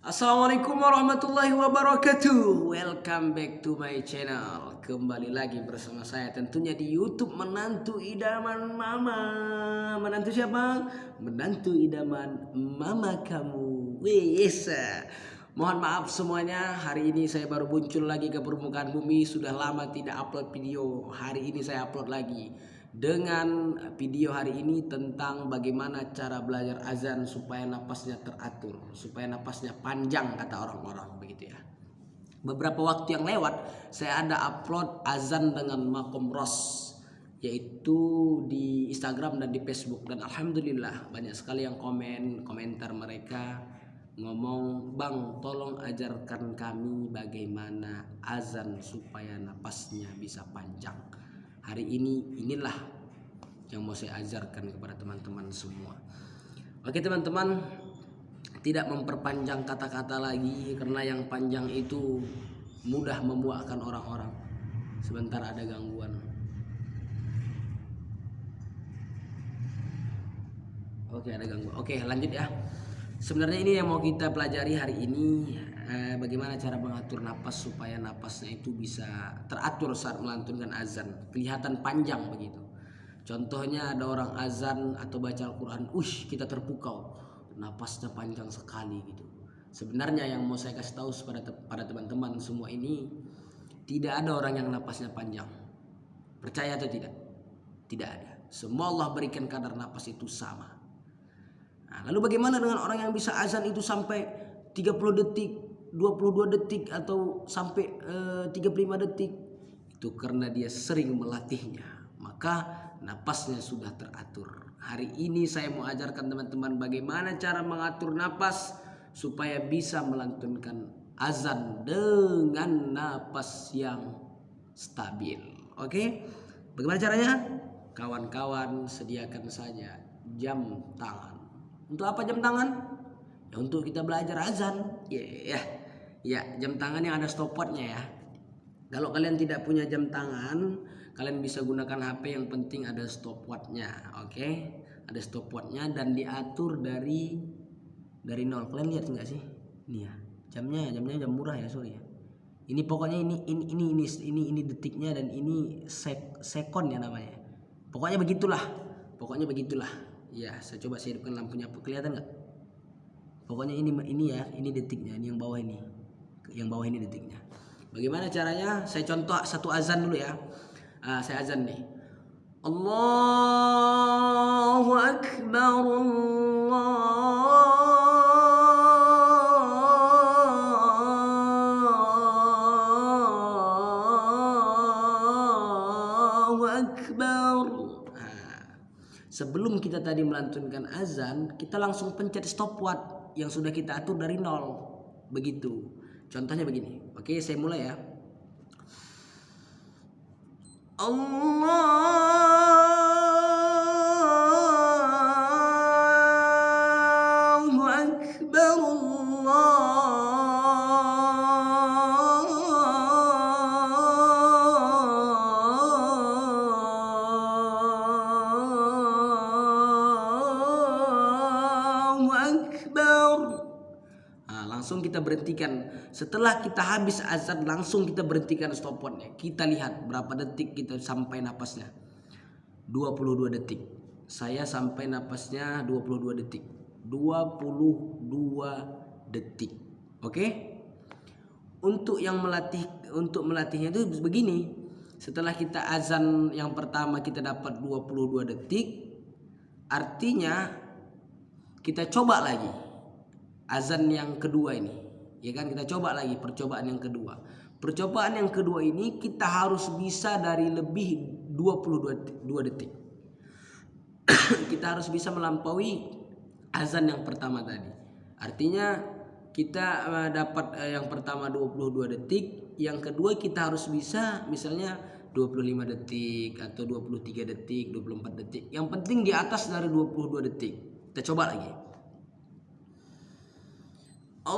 Assalamualaikum warahmatullahi wabarakatuh. Welcome back to my channel. Kembali lagi bersama saya tentunya di youtube Menantu Idaman Mama. Menantu siapa? Menantu Idaman Mama kamu. Wes Mohon maaf semuanya Hari ini saya baru muncul lagi ke permukaan bumi. Sudah lama tidak upload video. Hari ini saya upload lagi dengan video hari ini tentang bagaimana cara belajar azan supaya napasnya teratur, supaya napasnya panjang kata orang-orang begitu ya. Beberapa waktu yang lewat saya ada upload azan dengan makom ros yaitu di Instagram dan di Facebook dan alhamdulillah banyak sekali yang komen komentar mereka ngomong bang tolong ajarkan kami bagaimana azan supaya napasnya bisa panjang hari ini inilah yang mau saya ajarkan kepada teman-teman semua. Oke teman-teman, tidak memperpanjang kata-kata lagi karena yang panjang itu mudah memuakkan orang-orang. Sebentar ada gangguan. Oke ada gangguan. Oke lanjut ya. Sebenarnya ini yang mau kita pelajari hari ini eh, bagaimana cara mengatur napas supaya napasnya itu bisa teratur saat melantunkan azan, kelihatan panjang begitu. Contohnya ada orang azan atau baca Al-Quran, ush kita terpukau, napasnya panjang sekali gitu. Sebenarnya yang mau saya kasih tahu kepada pada teman-teman semua ini tidak ada orang yang napasnya panjang. Percaya atau tidak? Tidak ada. Semua Allah berikan kadar napas itu sama. Nah, lalu bagaimana dengan orang yang bisa azan itu sampai 30 detik, 22 detik atau sampai eh, 35 detik? Itu karena dia sering melatihnya. Maka napasnya sudah teratur. Hari ini saya mau ajarkan teman-teman bagaimana cara mengatur napas supaya bisa melantunkan azan dengan napas yang stabil. Oke? Bagaimana caranya? Kawan-kawan sediakan saja jam tangan untuk apa jam tangan? Ya untuk kita belajar azan. Ya, yeah, ya, jam tangan yang ada stopwatchnya ya. Kalau kalian tidak punya jam tangan, kalian bisa gunakan HP yang penting ada stopwatchnya, oke? Okay? Ada stopwatchnya dan diatur dari dari nol. Kalian lihat nggak sih? Ini ya, jamnya, jamnya jam murah ya, sorry ya. Ini pokoknya ini ini ini ini ini, ini detiknya dan ini sek, sekon ya namanya. Pokoknya begitulah. Pokoknya begitulah ya saya coba saya hidupkan lampunya kelihatan nggak pokoknya ini ini ya ini detiknya ini yang bawah ini yang bawah ini detiknya. Bagaimana caranya? Saya contoh satu azan dulu ya. Uh, saya azan nih. Allahu Akbar Allah Sebelum kita tadi melantunkan azan, kita langsung pencet stopwatch yang sudah kita atur dari nol. Begitu. Contohnya begini. Oke, saya mulai ya. Allahu langsung kita berhentikan. Setelah kita habis azan langsung kita berhentikan stopwatchnya. Kita lihat berapa detik kita sampai napasnya. 22 detik. Saya sampai napasnya 22 detik. 22 detik. Oke? Untuk yang melatih untuk melatihnya itu begini. Setelah kita azan yang pertama kita dapat 22 detik, artinya kita coba lagi azan yang kedua ini. Ya kan kita coba lagi percobaan yang kedua. Percobaan yang kedua ini kita harus bisa dari lebih 22 detik. kita harus bisa melampaui azan yang pertama tadi. Artinya kita eh, dapat eh, yang pertama 22 detik, yang kedua kita harus bisa misalnya 25 detik atau 23 detik, 24 detik. Yang penting di atas dari 22 detik. Kita coba lagi. Ah,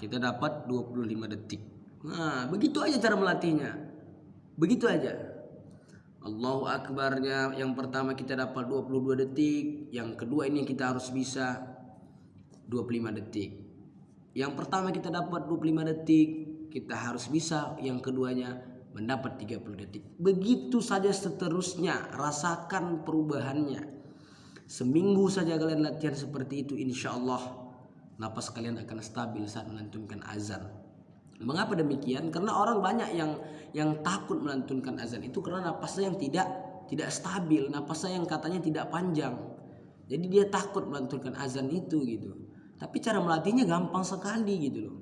kita dapat 25 detik. Nah, begitu aja cara melatihnya. Begitu aja. Allahu Akbarnya yang pertama kita dapat 22 detik, yang kedua ini kita harus bisa 25 detik. Yang pertama kita dapat 25 detik, kita harus bisa yang keduanya mendapat 30 detik. Begitu saja seterusnya, rasakan perubahannya. Seminggu saja kalian latihan seperti itu, insya Allah napas kalian akan stabil saat melantunkan azan. Mengapa demikian? Karena orang banyak yang yang takut melantunkan azan itu karena napasnya yang tidak tidak stabil, napasnya yang katanya tidak panjang. Jadi dia takut melantunkan azan itu gitu. Tapi cara melatihnya gampang sekali gitu loh.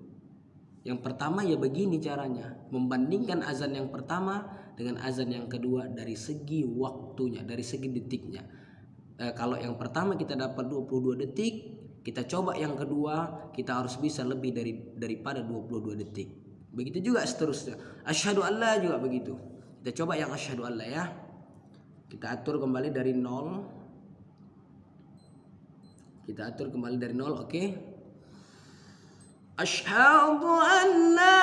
Yang pertama ya begini caranya, membandingkan azan yang pertama dengan azan yang kedua dari segi waktunya, dari segi detiknya eh, kalau yang pertama kita dapat 22 detik kita coba yang kedua kita harus bisa lebih dari daripada 22 detik. Begitu juga seterusnya. Asyhadu alla juga begitu. Kita coba yang asyhadu alla ya. Kita atur kembali dari nol. Kita atur kembali dari nol oke? Okay? asyhadu alla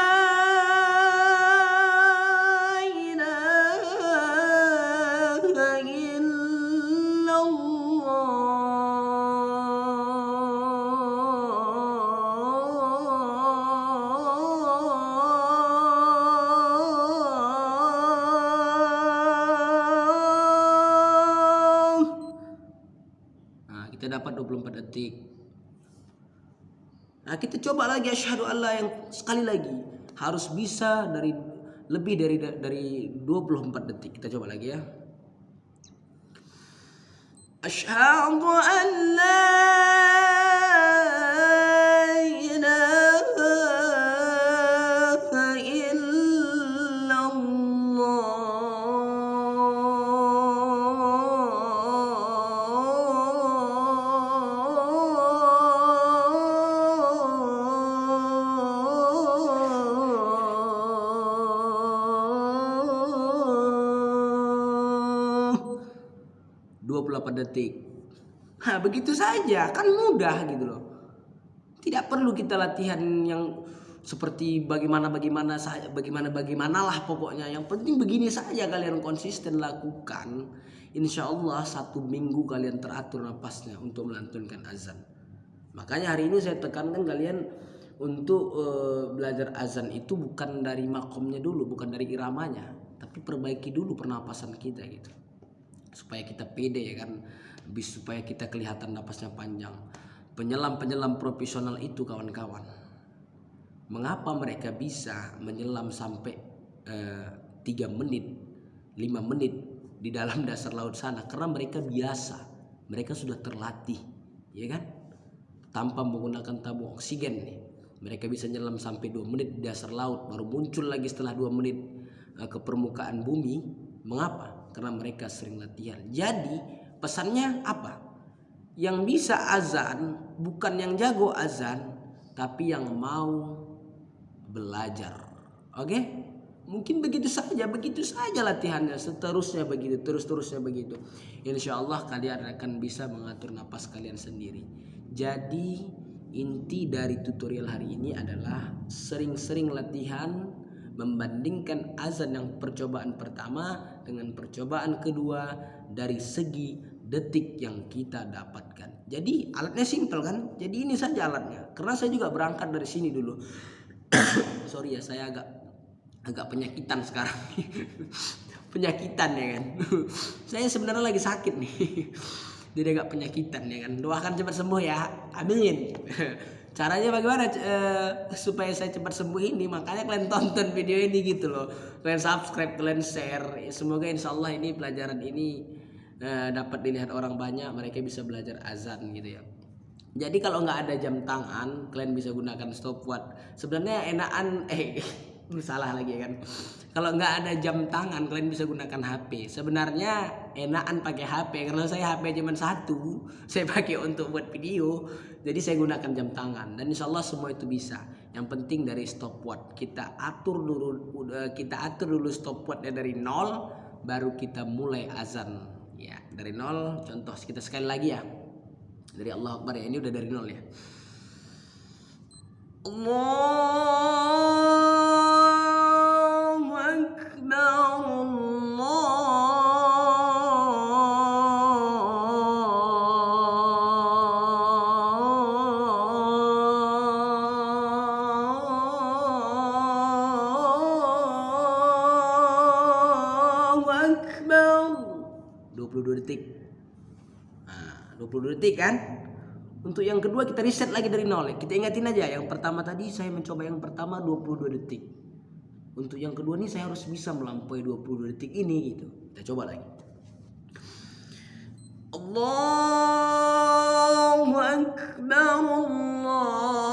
detik. Nah, kita coba lagi asyhadu Allah yang sekali lagi harus bisa dari lebih dari dari 24 detik. Kita coba lagi ya. Asyhadu detik. Nah, begitu saja, kan mudah gitu loh. Tidak perlu kita latihan yang seperti bagaimana bagaimana saya bagaimana bagaimanalah pokoknya. Yang penting begini saja kalian konsisten lakukan. Insya Allah satu minggu kalian teratur napasnya untuk melantunkan azan. Makanya hari ini saya tekankan kalian untuk uh, belajar azan itu bukan dari makomnya dulu bukan dari iramanya tapi perbaiki dulu pernapasan kita gitu supaya kita pede ya kan. Supaya kita kelihatan napasnya panjang. Penyelam-penyelam profesional itu kawan-kawan. Mengapa mereka bisa menyelam sampai eh, 3 menit 5 menit di dalam dasar laut sana? Karena mereka biasa. Mereka sudah terlatih ya kan? Tanpa menggunakan tabung oksigen nih. Mereka bisa nyelam sampai 2 menit di dasar laut baru muncul lagi setelah 2 menit uh, ke permukaan bumi. Mengapa karena mereka sering latihan. Jadi pesannya apa? Yang bisa azan bukan yang jago azan, tapi yang mau belajar. Oke? Mungkin begitu saja, begitu saja latihannya, seterusnya begitu, terus-terusnya begitu. Insya Allah kalian akan bisa mengatur napas kalian sendiri. Jadi inti dari tutorial hari ini adalah sering-sering latihan membandingkan azan yang percobaan pertama dengan percobaan kedua dari segi detik yang kita dapatkan. Jadi alatnya simpel kan? Jadi ini saja alatnya. Karena saya juga berangkat dari sini dulu. Sorry ya saya agak agak penyakitan sekarang. penyakitan ya kan. saya sebenarnya lagi sakit nih. Jadi agak penyakitan ya kan. Doakan cepat sembuh ya. Amin. Caranya bagaimana? Uh, supaya saya cepat sembuh ini makanya kalian tonton video ini gitu loh. Kalian subscribe kalian share. Semoga insya Allah ini pelajaran ini uh, dapat dilihat orang banyak mereka bisa belajar azan gitu ya. Jadi kalau nggak ada jam tangan kalian bisa gunakan stopwatch. Sebenarnya enakan eh salah lagi kan. Kalau nggak ada jam tangan kalian bisa gunakan HP sebenarnya enakan pakai HP karena saya HP cuma satu saya pakai untuk buat video. Jadi saya gunakan jam tangan dan insya Allah semua itu bisa. Yang penting dari stopwatch. Kita atur dulu kita atur dulu stopwatchnya dari nol baru kita mulai azan. Ya dari nol contoh kita sekali lagi ya. Dari Allah Akbar ya ini udah dari nol ya. Allahu 20 detik kan? Untuk yang kedua kita reset lagi dari nol. Kita ingatin aja yang pertama tadi saya mencoba yang pertama 22 detik. Untuk yang kedua ini saya harus bisa melampaui 22 detik ini gitu. Kita coba lagi. Allahu Akbar Allah.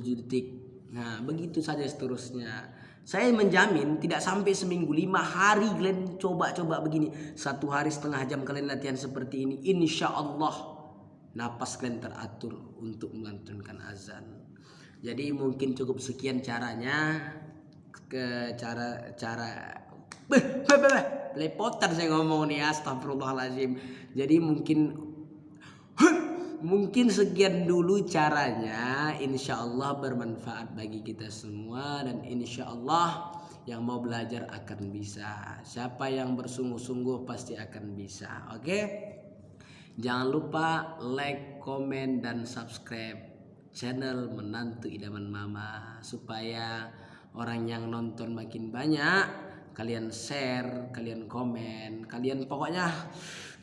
27 detik. Nah begitu saja seterusnya. Saya menjamin tidak sampai seminggu lima hari kalian coba-coba begini. Satu hari setengah jam kalian latihan seperti ini Insya Allah Napas kalian teratur untuk melantunkan azan. Jadi mungkin cukup sekian caranya. Ke cara cara lepotan saya ngomong nih astagfirullahaladzim. Jadi mungkin mungkin sekian dulu caranya. Insya Allah bermanfaat bagi kita semua. Dan insya Allah yang mau belajar akan bisa. Siapa yang bersungguh-sungguh pasti akan bisa. Oke? Jangan lupa like komen dan subscribe channel menantu idaman mama. Supaya orang yang nonton makin banyak kalian share kalian komen kalian pokoknya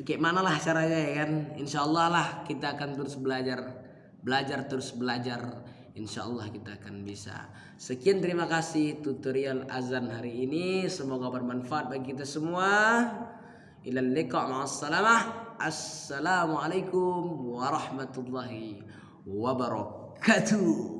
kayak mana lah caranya ya kan? Insya Allah lah kita akan terus belajar belajar terus belajar. Insya Allah kita akan bisa. Sekian terima kasih tutorial azan hari ini. Semoga bermanfaat bagi kita semua. Assalamualaikum warahmatullahi wabarakatuh